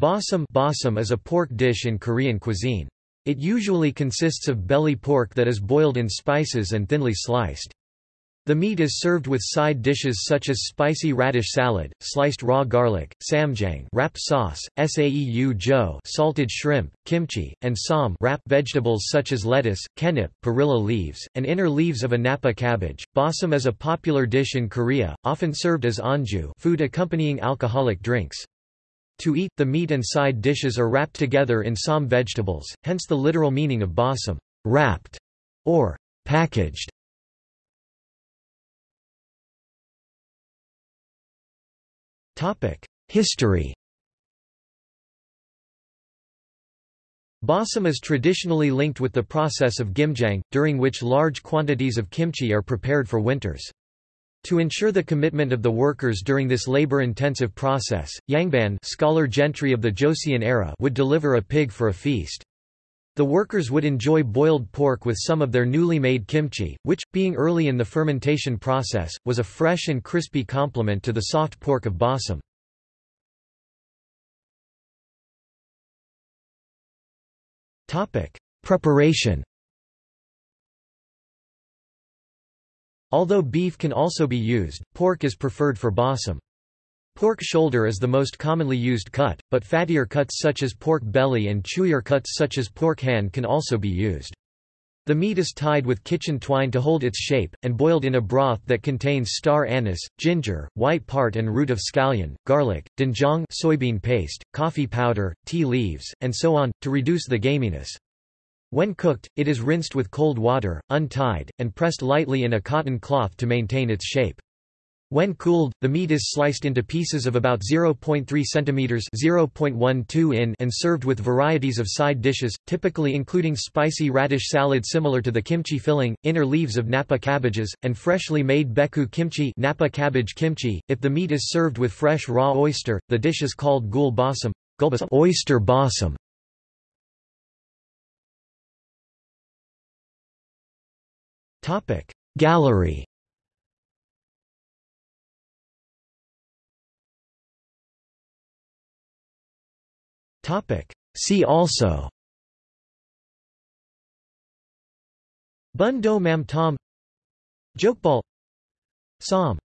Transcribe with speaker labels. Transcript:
Speaker 1: Bossam Bossam is a pork dish in Korean cuisine. It usually consists of belly pork that is boiled in spices and thinly sliced. The meat is served with side dishes such as spicy radish salad, sliced raw garlic, ssamjang wrap sauce, saeu-jeot salted shrimp, kimchi, and ssam wrap vegetables such as lettuce, kkaennip, perilla leaves, and inner leaves of a napa cabbage. Bossam is a popular dish in Korea, often served as anju food accompanying alcoholic drinks. To eat, the meat and side dishes are wrapped together in some vegetables, hence the literal meaning of bossam, wrapped, or packaged. History Bossam is traditionally linked with the process of gimjang, during which large quantities of kimchi are prepared for winters. To ensure the commitment of the workers during this labor-intensive process, Yangban scholar gentry of the Joseon era would deliver a pig for a feast. The workers would enjoy boiled pork with some of their newly made kimchi, which, being early in the fermentation process, was a fresh and crispy complement to the soft pork of bossam. Preparation Although beef can also be used, pork is preferred for bossam. Pork shoulder is the most commonly used cut, but fattier cuts such as pork belly and chewier cuts such as pork hand can also be used. The meat is tied with kitchen twine to hold its shape, and boiled in a broth that contains star anise, ginger, white part and root of scallion, garlic, doenjang soybean paste, coffee powder, tea leaves, and so on, to reduce the gaminess. When cooked, it is rinsed with cold water, untied, and pressed lightly in a cotton cloth to maintain its shape. When cooled, the meat is sliced into pieces of about 0.3 cm (0.12 in) and served with varieties of side dishes, typically including spicy radish salad similar to the kimchi filling, inner leaves of napa cabbages, and freshly made baechu kimchi, napa cabbage kimchi. If the meat is served with fresh raw oyster, the dish is called gul bossam, oyster bossam. Topic. Gallery. Topic. See also. Bún đậu mắm tôm. Jokbal. Som